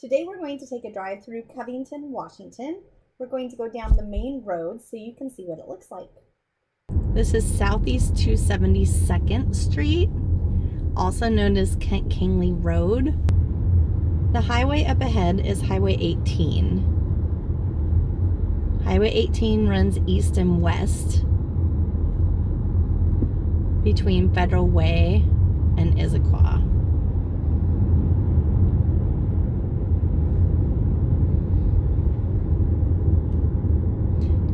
Today we're going to take a drive through Covington, Washington. We're going to go down the main road so you can see what it looks like. This is Southeast 272nd Street, also known as Kent Kangley Road. The highway up ahead is Highway 18. Highway 18 runs east and west between Federal Way and Issaquah.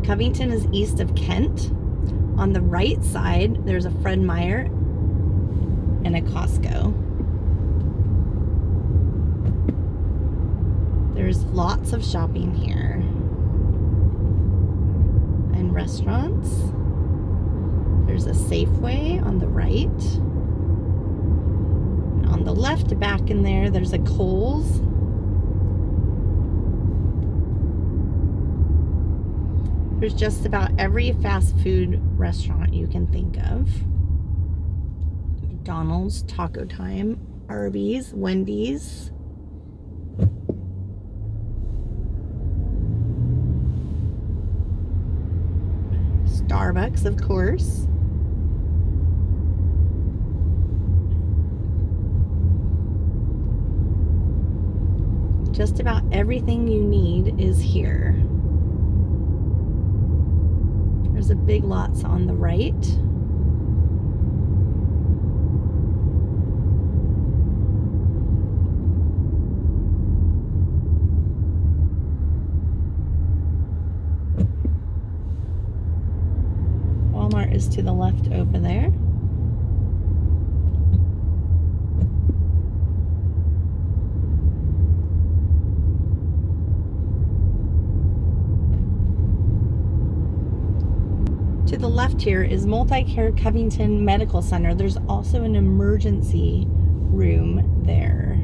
Covington is east of Kent. On the right side, there's a Fred Meyer and a Costco. There's lots of shopping here and restaurants. There's a Safeway on the right. And on the left, back in there, there's a Kohl's. There's just about every fast food restaurant you can think of. McDonald's, Taco Time, Arby's, Wendy's. Starbucks, of course. Just about everything you need is here. There's a big lots on the right. Walmart is to the left over there. To the left here is Multi-Care Covington Medical Center. There's also an emergency room there.